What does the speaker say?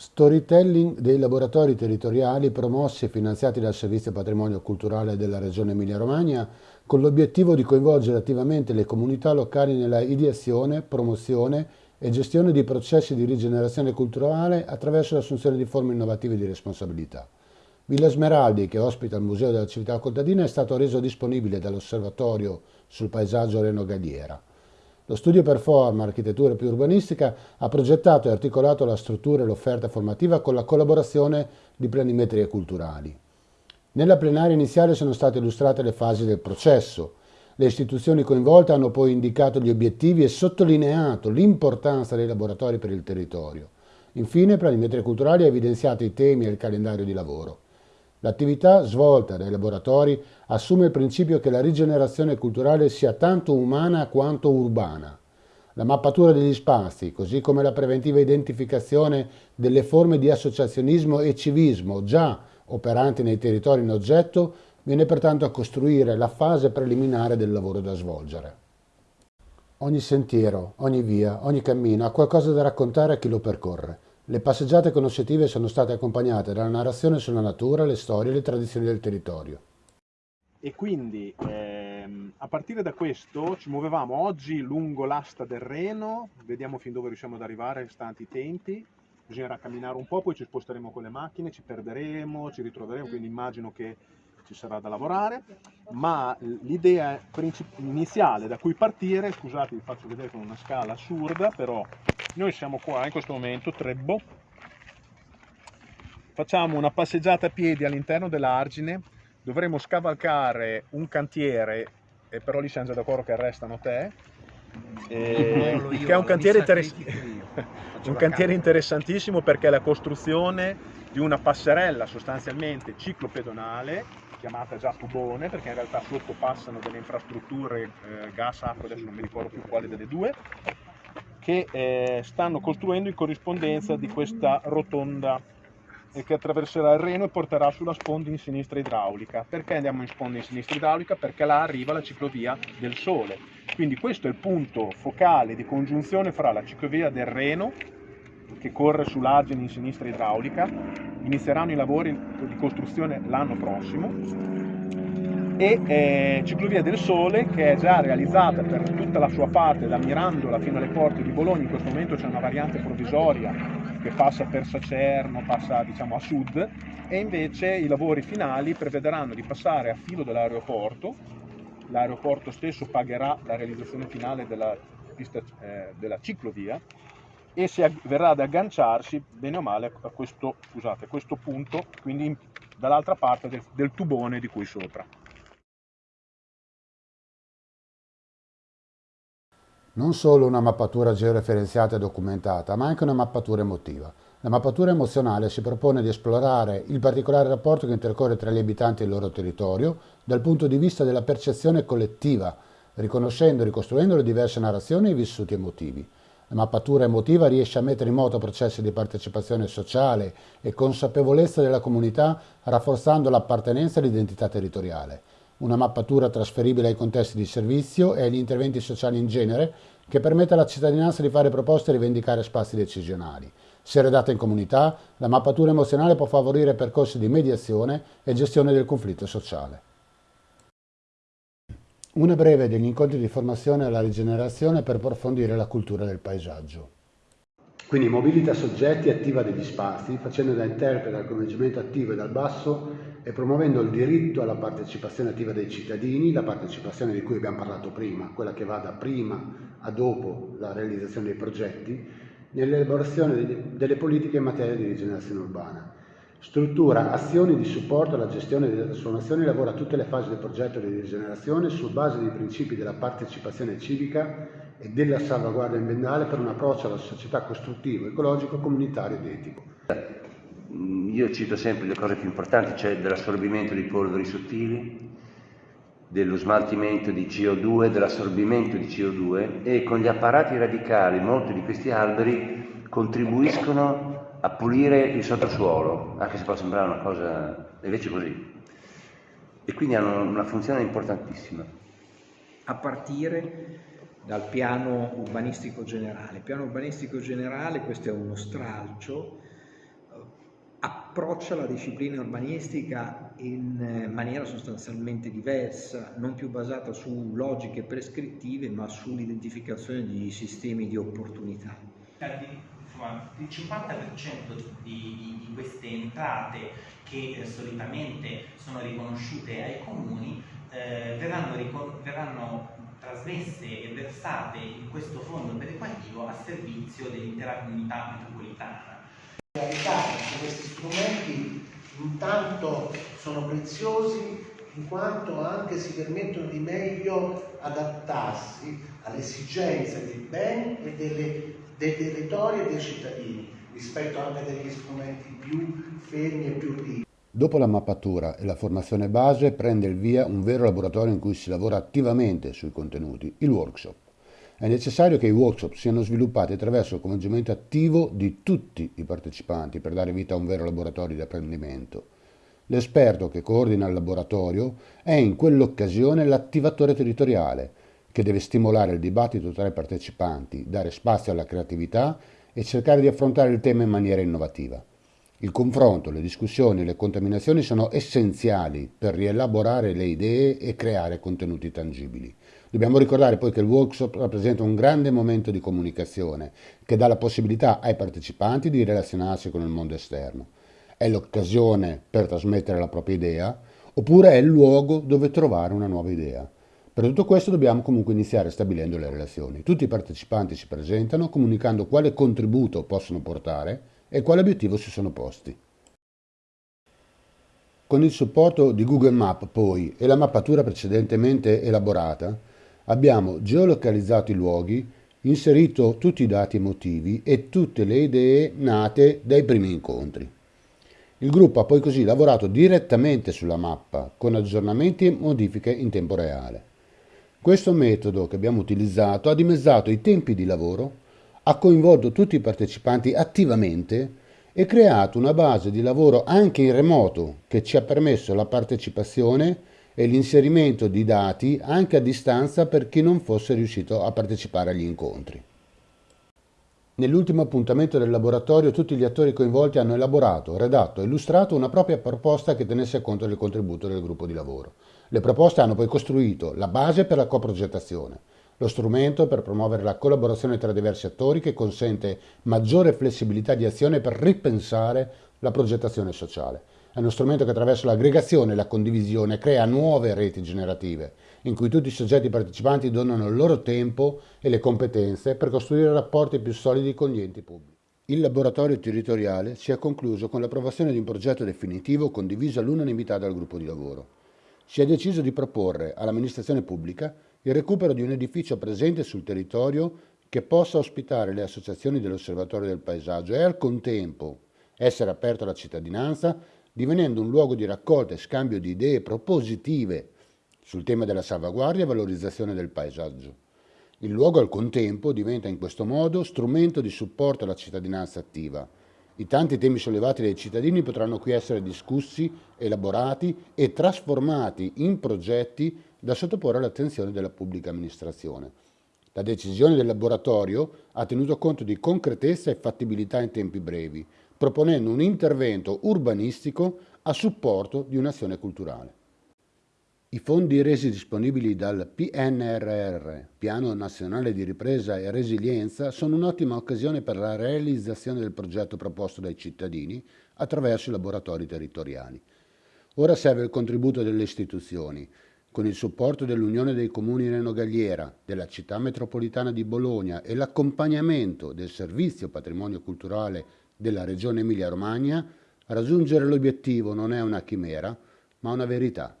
Storytelling dei laboratori territoriali promossi e finanziati dal Servizio Patrimonio Culturale della Regione Emilia-Romagna con l'obiettivo di coinvolgere attivamente le comunità locali nella ideazione, promozione e gestione di processi di rigenerazione culturale attraverso l'assunzione di forme innovative di responsabilità. Villa Smeraldi, che ospita il Museo della Civiltà Contadina, è stato reso disponibile dall'Osservatorio sul paesaggio Reno Galliera. Lo studio Performa, architettura più urbanistica, ha progettato e articolato la struttura e l'offerta formativa con la collaborazione di planimetrie culturali. Nella plenaria iniziale sono state illustrate le fasi del processo. Le istituzioni coinvolte hanno poi indicato gli obiettivi e sottolineato l'importanza dei laboratori per il territorio. Infine, Planimetria Culturali ha evidenziato i temi e il calendario di lavoro. L'attività svolta dai laboratori assume il principio che la rigenerazione culturale sia tanto umana quanto urbana. La mappatura degli spazi, così come la preventiva identificazione delle forme di associazionismo e civismo già operanti nei territori in oggetto, viene pertanto a costruire la fase preliminare del lavoro da svolgere. Ogni sentiero, ogni via, ogni cammino ha qualcosa da raccontare a chi lo percorre. Le passeggiate conoscitive sono state accompagnate dalla narrazione sulla natura, le storie e le tradizioni del territorio. E quindi ehm, a partire da questo ci muovevamo oggi lungo l'asta del Reno, vediamo fin dove riusciamo ad arrivare, stanti i tempi, bisognerà camminare un po', poi ci sposteremo con le macchine, ci perderemo, ci ritroveremo, quindi immagino che ci sarà da lavorare, ma l'idea iniziale da cui partire, scusate vi faccio vedere con una scala assurda, però noi siamo qua in questo momento, Trebbo, facciamo una passeggiata a piedi all'interno dell'argine, dovremo scavalcare un cantiere, e però lì siamo già d'accordo che arrestano te, eh, che è un cantiere, interess un cantiere interessantissimo perché è la costruzione di una passerella sostanzialmente ciclopedonale chiamata già tubone perché in realtà sotto passano delle infrastrutture eh, gas, acqua, adesso non mi ricordo più quale delle due che eh, stanno costruendo in corrispondenza di questa rotonda che attraverserà il Reno e porterà sulla sponda in sinistra idraulica. Perché andiamo in sponda in sinistra idraulica? Perché là arriva la ciclovia del Sole. Quindi questo è il punto focale di congiunzione fra la ciclovia del Reno, che corre sull'argine in sinistra idraulica, inizieranno i lavori di costruzione l'anno prossimo, e eh, Ciclovia del Sole che è già realizzata per tutta la sua parte da Mirandola fino alle porte di Bologna, in questo momento c'è una variante provvisoria che passa per Sacerno, passa diciamo a sud e invece i lavori finali prevederanno di passare a filo dell'aeroporto, l'aeroporto stesso pagherà la realizzazione finale della, pista, eh, della ciclovia e si verrà ad agganciarsi bene o male a questo, scusate, a questo punto, quindi dall'altra parte del, del tubone di cui sopra. Non solo una mappatura georeferenziata e documentata, ma anche una mappatura emotiva. La mappatura emozionale si propone di esplorare il particolare rapporto che intercorre tra gli abitanti e il loro territorio dal punto di vista della percezione collettiva, riconoscendo e ricostruendo le diverse narrazioni e i vissuti emotivi. La mappatura emotiva riesce a mettere in moto processi di partecipazione sociale e consapevolezza della comunità, rafforzando l'appartenenza e l'identità territoriale una mappatura trasferibile ai contesti di servizio e agli interventi sociali in genere che permette alla cittadinanza di fare proposte e rivendicare spazi decisionali. Se redatta in comunità, la mappatura emozionale può favorire percorsi di mediazione e gestione del conflitto sociale. Una breve degli incontri di formazione alla rigenerazione per approfondire la cultura del paesaggio. Quindi mobilita soggetti attiva degli spazi, facendo da interprete al coinvolgimento attivo e dal basso e promuovendo il diritto alla partecipazione attiva dei cittadini, la partecipazione di cui abbiamo parlato prima, quella che va da prima a dopo la realizzazione dei progetti, nell'elaborazione delle politiche in materia di rigenerazione urbana. Struttura azioni di supporto alla gestione delle trasformazioni e lavora a tutte le fasi del progetto di rigenerazione su base dei principi della partecipazione civica e della salvaguardia ambientale per un approccio alla società costruttivo, ecologico, comunitario ed etico. Io cito sempre le cose più importanti, cioè dell'assorbimento di polveri sottili, dello smaltimento di CO2, dell'assorbimento di CO2 e con gli apparati radicali molti di questi alberi contribuiscono a pulire il sottosuolo, anche se può sembrare una cosa invece così. E quindi hanno una funzione importantissima. A partire dal piano urbanistico generale. Il piano urbanistico generale, questo è uno stralcio, approccia la disciplina urbanistica in eh, maniera sostanzialmente diversa, non più basata su logiche prescrittive ma sull'identificazione di sistemi di opportunità. Insomma, il 50% di, di, queste entrate che eh, solitamente sono riconosciute ai comuni eh, verranno, verranno trasmesse e versate in questo fondo perequativo a servizio dell'intera comunità metropolitana. Questi strumenti intanto sono preziosi in quanto anche si permettono di meglio adattarsi alle esigenze dei beni e delle, dei territori e dei cittadini rispetto anche degli strumenti più fermi e più rigidi. Dopo la mappatura e la formazione base prende il via un vero laboratorio in cui si lavora attivamente sui contenuti, il workshop. È necessario che i workshop siano sviluppati attraverso il coinvolgimento attivo di tutti i partecipanti per dare vita a un vero laboratorio di apprendimento. L'esperto che coordina il laboratorio è in quell'occasione l'attivatore territoriale, che deve stimolare il dibattito tra i partecipanti, dare spazio alla creatività e cercare di affrontare il tema in maniera innovativa. Il confronto, le discussioni e le contaminazioni sono essenziali per rielaborare le idee e creare contenuti tangibili. Dobbiamo ricordare poi che il workshop rappresenta un grande momento di comunicazione che dà la possibilità ai partecipanti di relazionarsi con il mondo esterno. È l'occasione per trasmettere la propria idea oppure è il luogo dove trovare una nuova idea. Per tutto questo dobbiamo comunque iniziare stabilendo le relazioni. Tutti i partecipanti si presentano comunicando quale contributo possono portare e quale obiettivo si sono posti. Con il supporto di Google Map poi e la mappatura precedentemente elaborata, Abbiamo geolocalizzato i luoghi, inserito tutti i dati emotivi e tutte le idee nate dai primi incontri. Il gruppo ha poi così lavorato direttamente sulla mappa, con aggiornamenti e modifiche in tempo reale. Questo metodo che abbiamo utilizzato ha dimezzato i tempi di lavoro, ha coinvolto tutti i partecipanti attivamente e creato una base di lavoro anche in remoto che ci ha permesso la partecipazione e l'inserimento di dati anche a distanza per chi non fosse riuscito a partecipare agli incontri. Nell'ultimo appuntamento del laboratorio tutti gli attori coinvolti hanno elaborato, redatto e illustrato una propria proposta che tenesse conto del contributo del gruppo di lavoro. Le proposte hanno poi costruito la base per la coprogettazione, lo strumento per promuovere la collaborazione tra diversi attori che consente maggiore flessibilità di azione per ripensare la progettazione sociale è uno strumento che attraverso l'aggregazione e la condivisione crea nuove reti generative, in cui tutti i soggetti partecipanti donano il loro tempo e le competenze per costruire rapporti più solidi con gli enti pubblici. Il laboratorio territoriale si è concluso con l'approvazione di un progetto definitivo condiviso all'unanimità dal gruppo di lavoro. Si è deciso di proporre all'amministrazione pubblica il recupero di un edificio presente sul territorio che possa ospitare le associazioni dell'Osservatorio del Paesaggio e al contempo essere aperto alla cittadinanza divenendo un luogo di raccolta e scambio di idee propositive sul tema della salvaguardia e valorizzazione del paesaggio. Il luogo al contempo diventa in questo modo strumento di supporto alla cittadinanza attiva. I tanti temi sollevati dai cittadini potranno qui essere discussi, elaborati e trasformati in progetti da sottoporre all'attenzione della pubblica amministrazione. La decisione del laboratorio ha tenuto conto di concretezza e fattibilità in tempi brevi, proponendo un intervento urbanistico a supporto di un'azione culturale. I fondi resi disponibili dal PNRR, Piano Nazionale di Ripresa e Resilienza, sono un'ottima occasione per la realizzazione del progetto proposto dai cittadini attraverso i laboratori territoriali. Ora serve il contributo delle istituzioni, con il supporto dell'Unione dei Comuni Reno Galliera, della Città Metropolitana di Bologna e l'accompagnamento del Servizio Patrimonio Culturale della Regione Emilia-Romagna, raggiungere l'obiettivo non è una chimera, ma una verità.